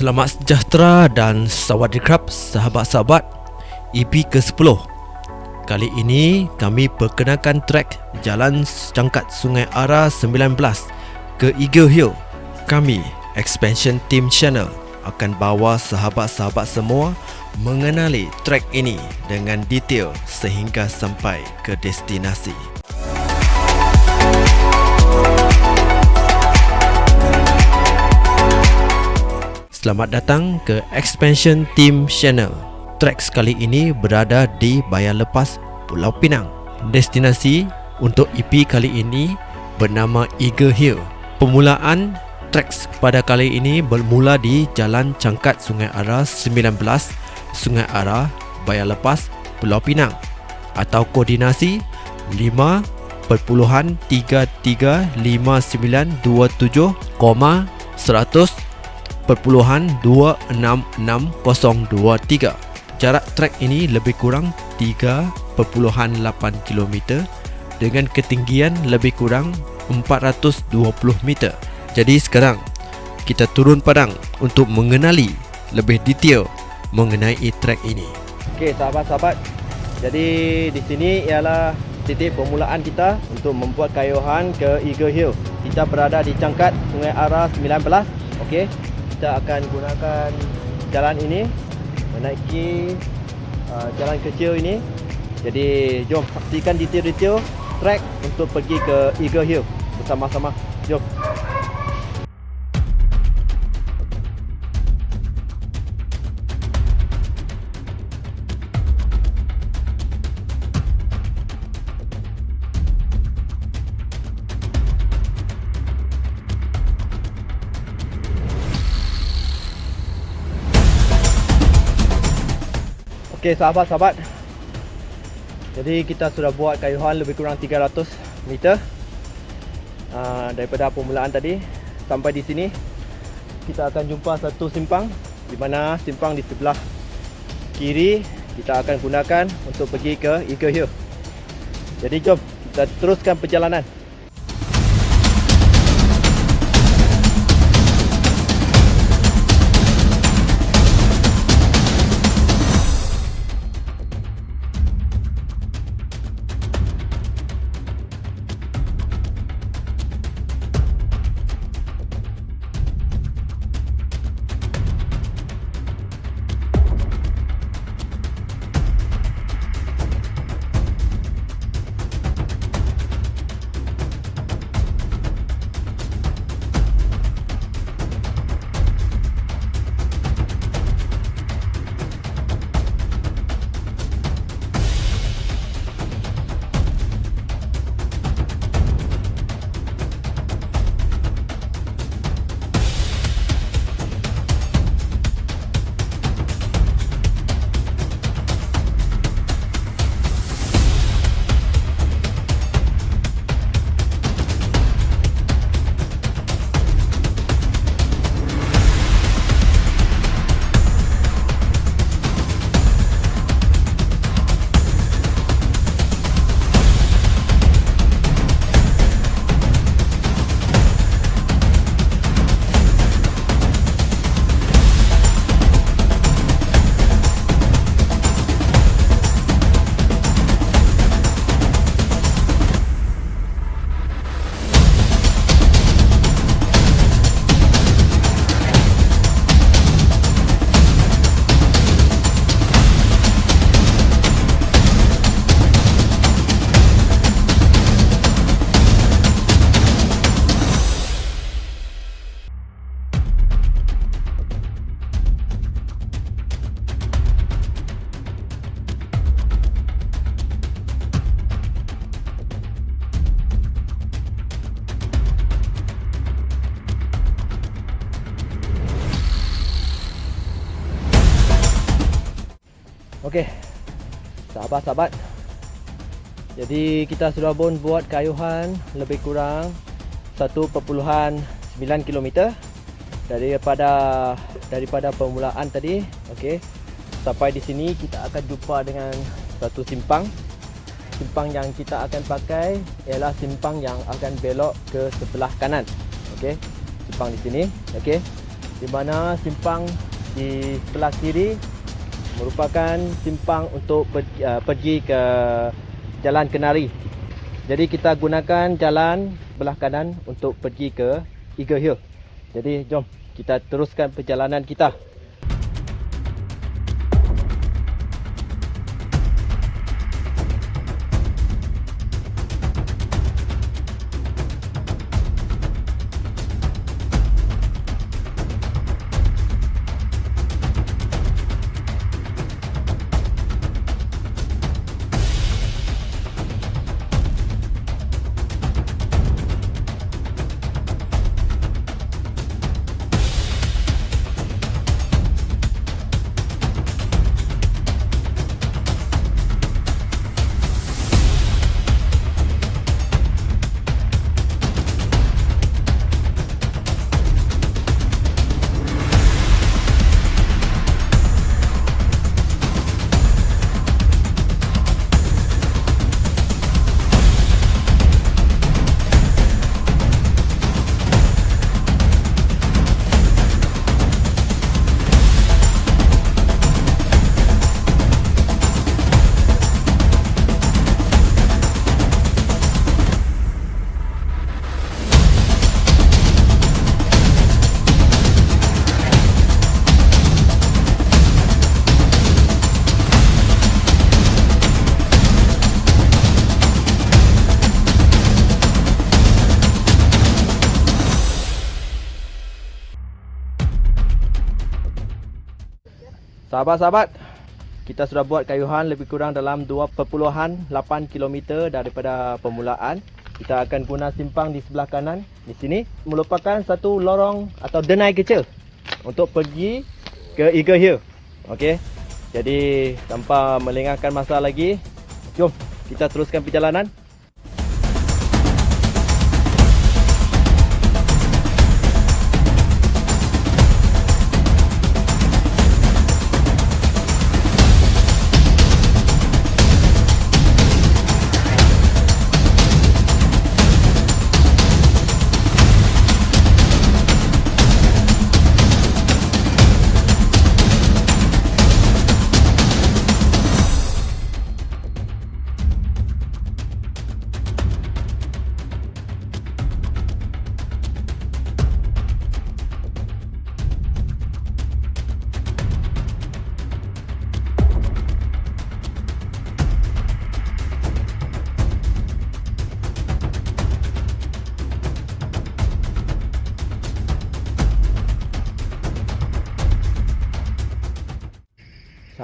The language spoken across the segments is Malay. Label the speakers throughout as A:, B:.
A: Selamat sejahtera dan sawadikap sahabat-sahabat. EP ke-10 Kali ini kami perkenalkan trek Jalan Cangkat Sungai Ara 19 ke Eagle Hill. Kami, Expansion Team Channel akan bawa sahabat-sahabat semua mengenali trek ini dengan detail sehingga sampai ke destinasi. Selamat datang ke Expansion Team Channel. Trek sekali ini berada di Bayan Lepas, Pulau Pinang. Destinasi untuk EP kali ini bernama Eagle Hill. Permulaan treks pada kali ini bermula di Jalan Cangkat Sungai Ara 19, Sungai Ara, Bayan Lepas, Pulau Pinang atau koordinasi 5.335927, 0.26603. Jarak trek ini lebih kurang 3.8 km dengan ketinggian lebih kurang 420 meter. Jadi sekarang kita turun padang untuk mengenali lebih detail mengenai trek ini.
B: Okey sahabat-sahabat. Jadi di sini ialah titik permulaan kita untuk membuat kayuhan ke Eagle Hill. Kita berada di cangkat Sungai Ara 19. Okey kita akan gunakan jalan ini menaiki uh, jalan kecil ini. Jadi jom saksikan detail-detail trek untuk pergi ke Eagle Hill bersama-sama. Jom Okey sahabat-sahabat Jadi kita sudah buat kayuhan lebih kurang 300 meter uh, Daripada permulaan tadi. Sampai di sini Kita akan jumpa satu simpang Di mana simpang di sebelah kiri Kita akan gunakan untuk pergi ke Eagle Hill Jadi jom kita teruskan perjalanan Okey. Sahabat-sahabat. Jadi kita sudah pun buat kayuhan lebih kurang 1.9 km daripada daripada permulaan tadi. Okey. Sampai di sini kita akan jumpa dengan satu simpang. Simpang yang kita akan pakai ialah simpang yang akan belok ke sebelah kanan. Okey. Simpang di sini. Okey. di mana simpang di sebelah kiri merupakan simpang untuk pergi, uh, pergi ke Jalan Kenari. Jadi kita gunakan jalan belah kanan untuk pergi ke Eagle Hill. Jadi jom kita teruskan perjalanan kita. Sahabat-sahabat, kita sudah buat kayuhan lebih kurang dalam 2.8 km daripada permulaan. Kita akan guna simpang di sebelah kanan di sini merupakan satu lorong atau denai kecil untuk pergi ke Eagle Hill. Okey. Jadi tanpa melengahkan masa lagi, jom kita teruskan perjalanan.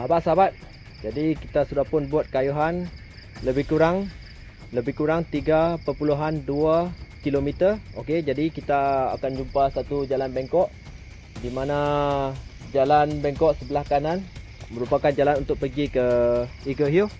B: Sahabat-sahabat, jadi kita sudah pun buat kayuhan lebih kurang lebih kurang 3.2 km. Okey, jadi kita akan jumpa satu jalan bengkok di mana jalan bengkok sebelah kanan merupakan jalan untuk pergi ke Eagle Hill.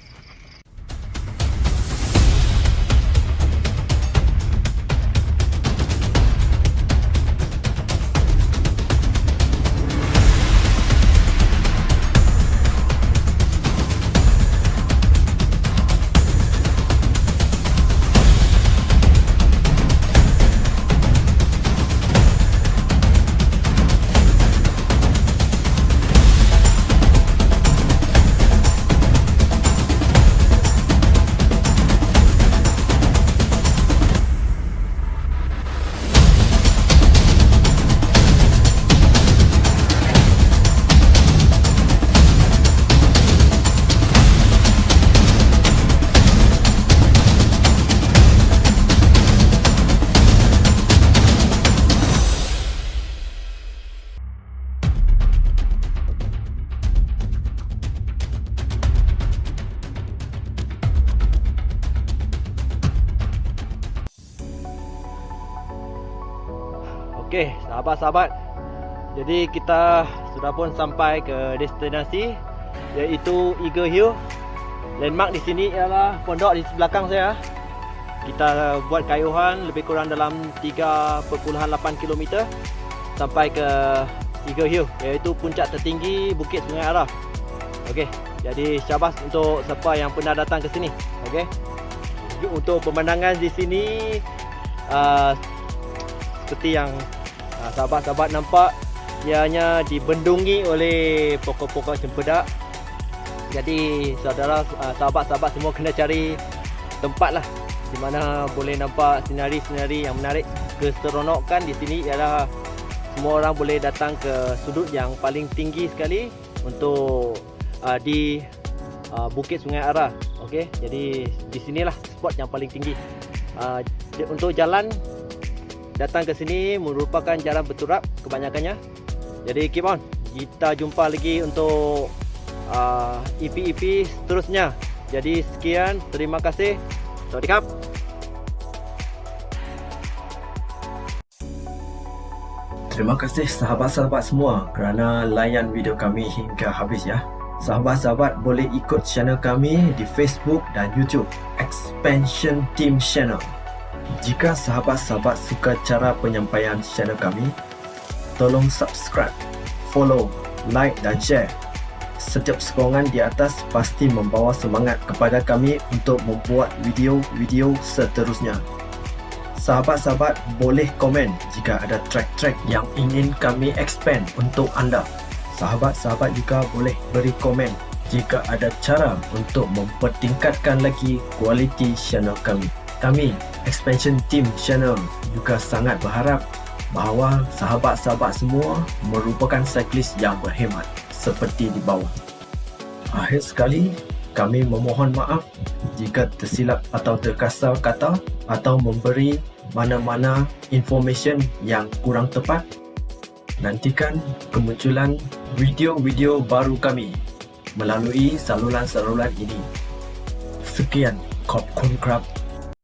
B: Sahabat-sahabat. Jadi kita sudah pun sampai ke destinasi iaitu Eagle Hill. Landmark di sini ialah pondok di belakang saya. Kita buat kayuhan lebih kurang dalam 3.8 km sampai ke Eagle Hill iaitu puncak tertinggi Bukit Sungai Araf. Okey, jadi syabas untuk siapa yang pernah datang ke sini. Okey. Untuk pemandangan di sini uh, seperti yang sahabat-sahabat nampak ianya dibendungi oleh pokok-pokok cempedak. Jadi saudara uh, sahabat-sahabat semua kena cari tempat lah di mana boleh nampak sinari-sinari yang menarik. Keseronokan di sini ialah semua orang boleh datang ke sudut yang paling tinggi sekali untuk uh, di uh, Bukit Sungai Ara. Okey, jadi di sinilah spot yang paling tinggi. Uh, untuk jalan datang ke sini merupakan jalan berturap kebanyakannya. Jadi keep on. Kita jumpa lagi untuk uh, EP-EP seterusnya. Jadi sekian, terima kasih. Sawadee
A: Terima kasih sahabat-sahabat semua kerana layan video kami hingga habis ya. Sahabat-sahabat boleh ikut channel kami di Facebook dan YouTube Expansion Team Channel. Jika sahabat-sahabat suka cara penyampaian channel kami, tolong subscribe, follow, like dan share. Setiap sokongan di atas pasti membawa semangat kepada kami untuk membuat video-video seterusnya. Sahabat-sahabat boleh komen jika ada track-track yang ingin kami expand untuk anda. Sahabat-sahabat juga boleh beri komen jika ada cara untuk mempertingkatkan lagi kualiti channel kami. Kami, Expansion Team Channel juga sangat berharap bahawa sahabat-sahabat semua merupakan cyclist yang berhemat seperti di bawah. Akhir sekali, kami memohon maaf jika tersilap atau terkasar kata atau memberi mana-mana information yang kurang tepat. Nantikan kemunculan video-video baru kami melalui saluran-saluran ini. Sekian, Kop Kun Krab